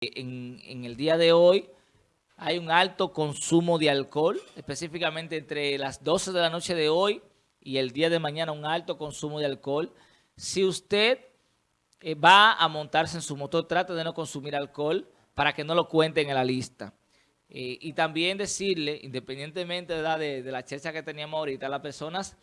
en, el día de hoy hay un alto consumo de alcohol, específicamente entre las 12 de la noche de hoy y el día de mañana un alto consumo de alcohol. Si usted eh, va a montarse en su motor, trate de no consumir alcohol para que no lo cuenten en la lista. Eh, y también decirle, independientemente de, de la checha que teníamos ahorita, a las personas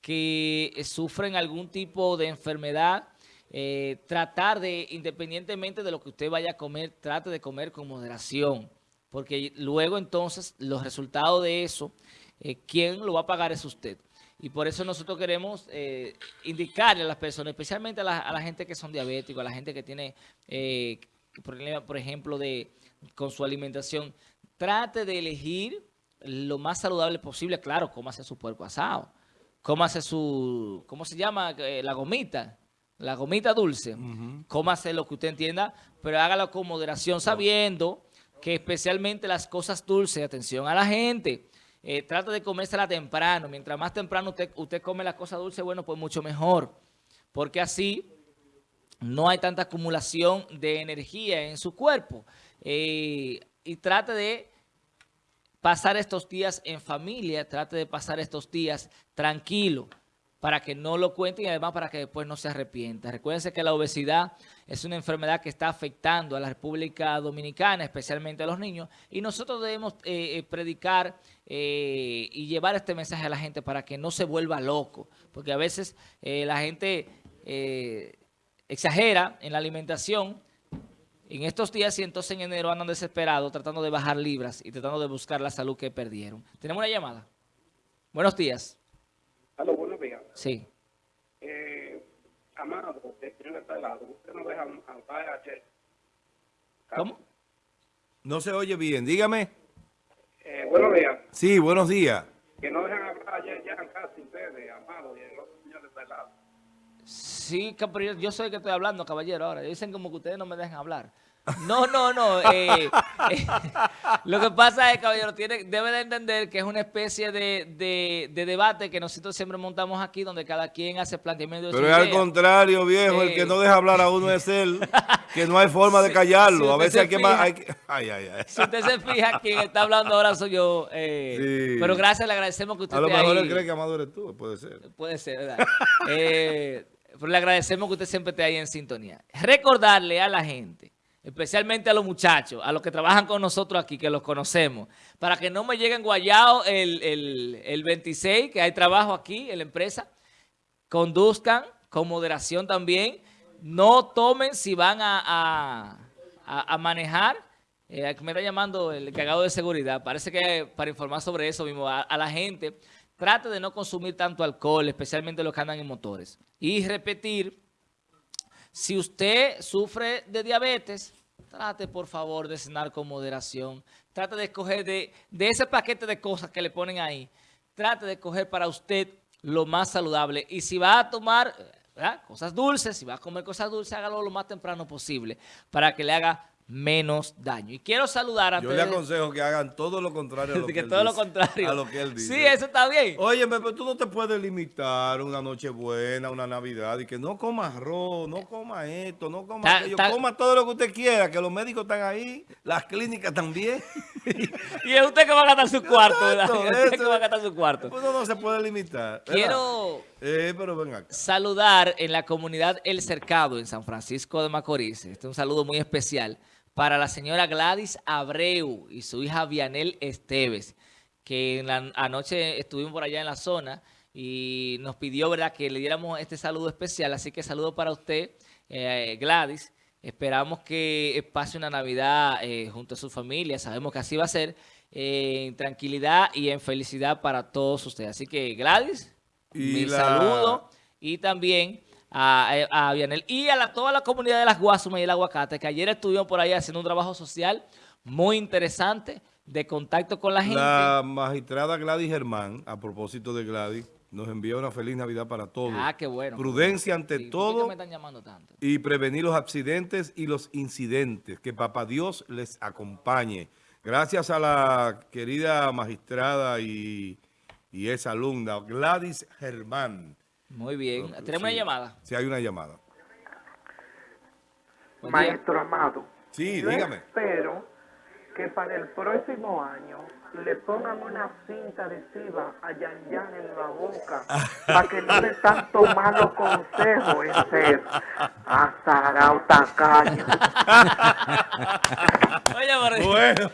que sufren algún tipo de enfermedad, eh, tratar de, independientemente de lo que usted vaya a comer, trate de comer con moderación. Porque luego entonces los resultados de eso, eh, ¿quién lo va a pagar es usted? Y por eso nosotros queremos eh, indicarle a las personas, especialmente a la, gente que son diabéticos, a la gente que tiene eh, problemas, por ejemplo, de con su alimentación, trate de elegir lo más saludable posible. Claro, cómase su puerco asado, cómase su, ¿cómo se llama? la gomita la gomita dulce, cómase lo que usted entienda, pero hágalo con moderación, sabiendo que especialmente las cosas dulces, atención a la gente, eh, trata de comérsela temprano. Mientras más temprano usted, usted come las cosas dulces, bueno, pues mucho mejor. Porque así no hay tanta acumulación de energía en su cuerpo. Eh, y trate de pasar estos días en familia, trate de pasar estos días tranquilo para que no lo cuenten y además para que después no se arrepienta. Recuérdense que la obesidad es una enfermedad que está afectando a la República Dominicana, especialmente a los niños, y nosotros debemos eh, eh, predicar eh, y llevar este mensaje a la gente para que no se vuelva loco, porque a veces la gente exagera en la alimentación en estos días y entonces en enero andan desesperados tratando de bajar libras y tratando de buscar la salud que perdieron. Tenemos una llamada. Buenos días. Sí. Eh, Amado, este lado, usted no deja hablar ayer. ¿Cómo? No se oye bien, dígame. Eh, buenos días. Sí, buenos días. Que no dejan hablar ayer ya casi ustedes, Amado, y el otro señor de este lado. Sí, yo soy el que estoy hablando, caballero, ahora. Dicen como que ustedes no me dejan hablar. No, no, no. Eh, eh, lo que pasa es, caballero, tiene, debe de entender que es una especie de, debate que nosotros siempre montamos aquí, donde cada quien hace planteamiento de Pero es al contrario, viejo, el que no deja hablar a uno es él, que no hay forma de callarlo. a veces hay que, más, ay, ay, ay. Si usted se fija, quien está hablando ahora soy yo. Eh, pero gracias, le agradecemos que usted A lo mejor él cree que Amado eres tú, puede ser. Puede ser, ¿verdad? pero le agradecemos que usted siempre esté ahí en sintonía. Recordarle a la gente especialmente a los muchachos, a los que trabajan con nosotros aquí, que los conocemos, para que no me lleguen guayados el, 26, que hay trabajo aquí en la empresa, conduzcan con moderación también, no tomen si van a, manejar, eh, me está llamando el cagado de seguridad, parece que para informar sobre eso mismo a, a la gente, trate de no consumir tanto alcohol, especialmente los que andan en motores, y repetir si usted sufre de diabetes, trate por favor de cenar con moderación. Trate de escoger de, ese paquete de cosas que le ponen ahí. Trate de escoger para usted lo más saludable. Y si va a tomar cosas dulces, si va a comer cosas dulces, hágalo lo más temprano posible para que le haga menos daño. Y quiero saludar a Yo le aconsejo que hagan todo lo contrario a lo que, él todo lo contrario. A lo que él dice. Sí, eso está bien. Oye, pero tú no te puedes limitar una noche buena, una Navidad, y que no coma arroz, no coma esto, no coma aquello, coma todo lo que usted quiera, que los médicos están ahí, las clínicas también. y es usted que va a gastar su cuarto, ¿verdad? Es usted que va a gastar su cuarto. Pues no se puede limitar. Quiero eh, saludar en la comunidad El Cercado, en San Francisco de Macorís. Este es un saludo muy especial para la señora Gladys Abreu y su hija Vianel Esteves, que anoche estuvimos por allá en la zona y nos pidió verdad que le diéramos este saludo especial. Así que saludo para usted, eh, Gladys. Esperamos que pase una Navidad eh, junto a su familia. Sabemos que así va a ser. En tranquilidad y en felicidad para todos ustedes. Así que Gladys, mi saludo y también a, a Vianel y a la, toda la comunidad de las Guasumas y el Aguacate, que ayer estuvieron por ahí haciendo un trabajo social muy interesante de contacto con la gente. La magistrada Gladys Germán, a propósito de Gladys, nos envía una feliz Navidad para todos. Ah, qué bueno. Prudencia ante todo. Y prevenir los accidentes y los incidentes. Que Papá Dios les acompañe. Gracias a la querida magistrada y, y esa alumna, Gladys Germán. Muy bien. ¿Tenemos una llamada? Sí, hay una llamada. Maestro Amado. Sí, dígame. Espero que para el próximo año le pongan una cinta adhesiva a Yan Yan en la boca para que no le tanto malos consejos ese azarao tacaño. Oye, bueno,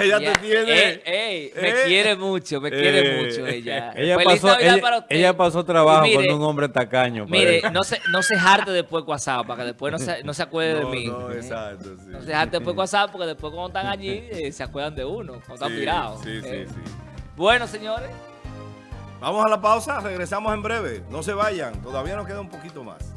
ella te tiene... Ey, ey, me eh, quiere mucho, me quiere eh, mucho ella. Ella pasó, ella, ella pasó trabajo con un hombre tacaño. Mire, no se, no se jarte después WhatsApp, para que después no se, no se acuerde de mí. No, exacto, sí. No se jarte después WhatsApp, porque después cuando están allí eh, se acuerdan de uno, cuando están Sí, sí, sí. Bueno, señores. Vamos a la pausa, regresamos en breve. No se vayan, todavía nos queda un poquito más.